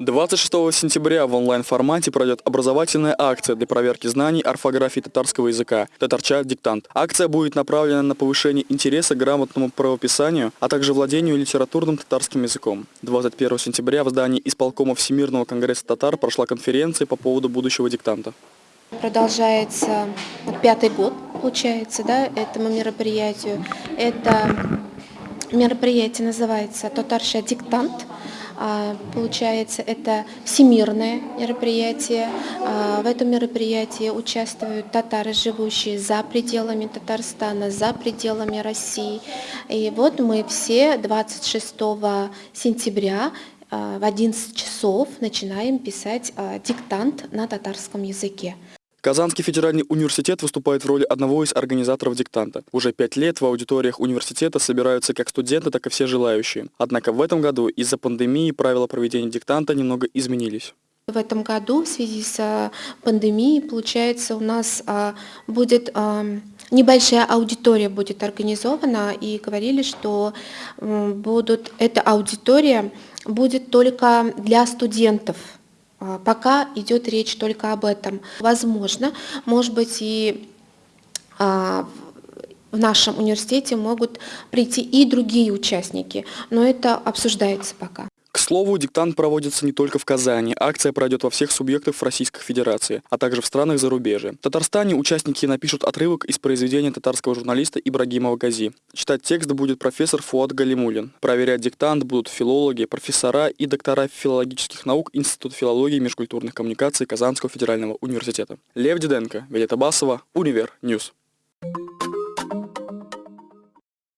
26 сентября в онлайн-формате пройдет образовательная акция для проверки знаний орфографии татарского языка «Татарча. Диктант». Акция будет направлена на повышение интереса к грамотному правописанию, а также владению литературным татарским языком. 21 сентября в здании исполкома Всемирного конгресса татар прошла конференция по поводу будущего диктанта. Продолжается пятый год, получается, да, этому мероприятию. Это мероприятие называется «Татарша диктант». А, Получается, это всемирное мероприятие. А, В этом мероприятии участвуют татары, живущие за пределами Татарстана, за пределами России. И вот мы все 26 сентября а, в 11 часов начинаем писать диктант на татарском языке. Казанский федеральный университет выступает в роли одного из организаторов диктанта. Уже пять лет в аудиториях университета собираются как студенты, так и все желающие. Однако в этом году из-за пандемии правила проведения диктанта немного изменились. В этом году в связи с а, пандемией, получается, у нас а, будет а, небольшая аудитория будет организована и говорили, что будут, эта аудитория будет только для студентов. А, Пока идет речь только об этом. Возможно, может быть и а, в нашем университете могут прийти и другие участники, но это обсуждается пока. К слову, диктант проводится не только в Казани. Акция пройдет во всех субъектах Российской Федерации, а также в странах зарубежья. В Татарстане участники напишут отрывок из произведения татарского журналиста Ибрагимова Гази. Читать текст будет профессор Фуат Галимулин. Проверять диктант будут филологи, профессора и доктора филологических наук Института филологии и межкультурных коммуникаций Казанского федерального университета. Лев Диденко, Виолетта Басова, Univer News.